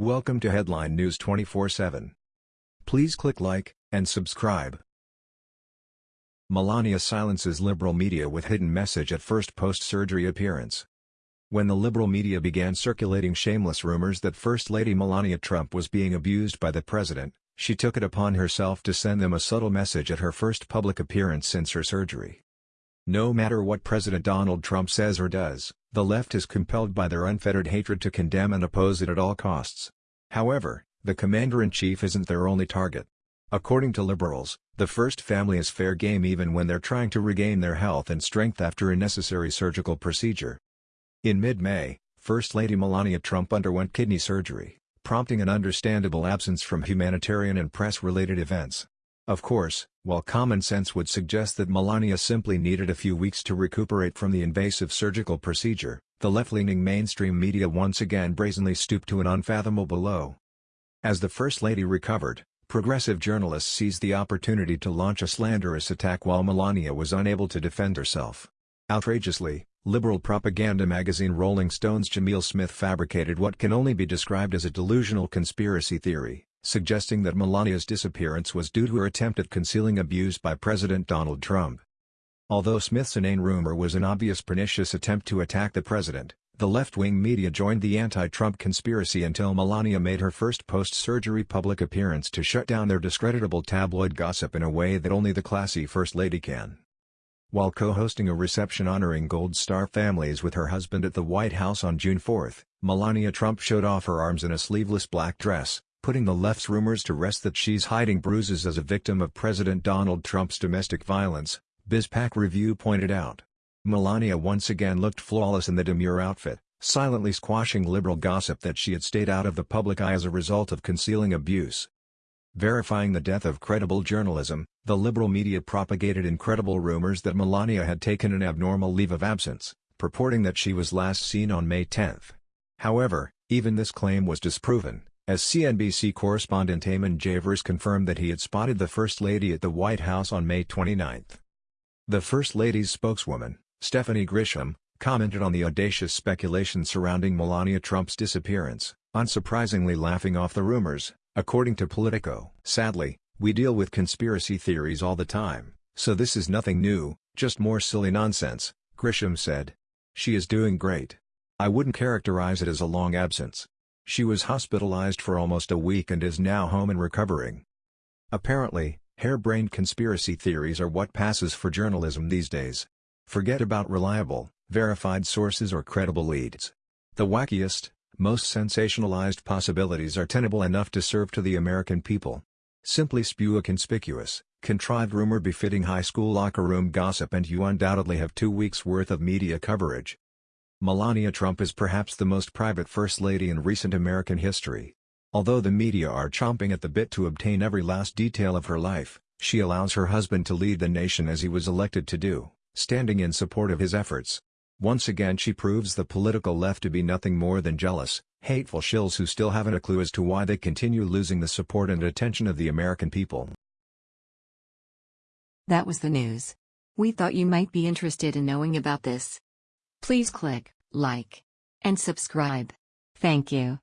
Welcome to Headline News 24/7. Please click like and subscribe. Melania silences liberal media with hidden message at first post-surgery appearance. When the liberal media began circulating shameless rumors that First Lady Melania Trump was being abused by the president, she took it upon herself to send them a subtle message at her first public appearance since her surgery. No matter what President Donald Trump says or does, the left is compelled by their unfettered hatred to condemn and oppose it at all costs. However, the commander-in-chief isn't their only target. According to liberals, the first family is fair game even when they're trying to regain their health and strength after a necessary surgical procedure. In mid-May, First Lady Melania Trump underwent kidney surgery, prompting an understandable absence from humanitarian and press-related events. Of course, while common sense would suggest that Melania simply needed a few weeks to recuperate from the invasive surgical procedure, the left-leaning mainstream media once again brazenly stooped to an unfathomable low. As the First Lady recovered, progressive journalists seized the opportunity to launch a slanderous attack while Melania was unable to defend herself. Outrageously, liberal propaganda magazine Rolling Stone's Jamil Smith fabricated what can only be described as a delusional conspiracy theory, suggesting that Melania's disappearance was due to her attempt at concealing abuse by President Donald Trump. Although Smith's inane rumor was an obvious pernicious attempt to attack the president, the left-wing media joined the anti-Trump conspiracy until Melania made her first post-surgery public appearance to shut down their discreditable tabloid gossip in a way that only the classy First Lady can. While co-hosting a reception honoring Gold Star families with her husband at the White House on June 4, Melania Trump showed off her arms in a sleeveless black dress, putting the left's rumors to rest that she's hiding bruises as a victim of President Donald Trump's domestic violence, BizPac Review pointed out. Melania once again looked flawless in the demure outfit, silently squashing liberal gossip that she had stayed out of the public eye as a result of concealing abuse. Verifying the death of credible journalism, the liberal media propagated incredible rumors that Melania had taken an abnormal leave of absence, purporting that she was last seen on May 10. However, even this claim was disproven as CNBC correspondent Eamon Javers confirmed that he had spotted the First Lady at the White House on May 29. The First Lady's spokeswoman, Stephanie Grisham, commented on the audacious speculation surrounding Melania Trump's disappearance, unsurprisingly laughing off the rumors, according to Politico. Sadly, we deal with conspiracy theories all the time, so this is nothing new, just more silly nonsense, Grisham said. She is doing great. I wouldn't characterize it as a long absence. She was hospitalized for almost a week and is now home and recovering. Apparently, harebrained conspiracy theories are what passes for journalism these days. Forget about reliable, verified sources or credible leads. The wackiest, most sensationalized possibilities are tenable enough to serve to the American people. Simply spew a conspicuous, contrived rumor befitting high school locker room gossip and you undoubtedly have two weeks' worth of media coverage. Melania Trump is perhaps the most private First Lady in recent American history. Although the media are chomping at the bit to obtain every last detail of her life, she allows her husband to lead the nation as he was elected to do, standing in support of his efforts. Once again she proves the political left to be nothing more than jealous, hateful shills who still haven't a clue as to why they continue losing the support and attention of the American people. That was the news. We thought you might be interested in knowing about this. Please click like and subscribe. Thank you.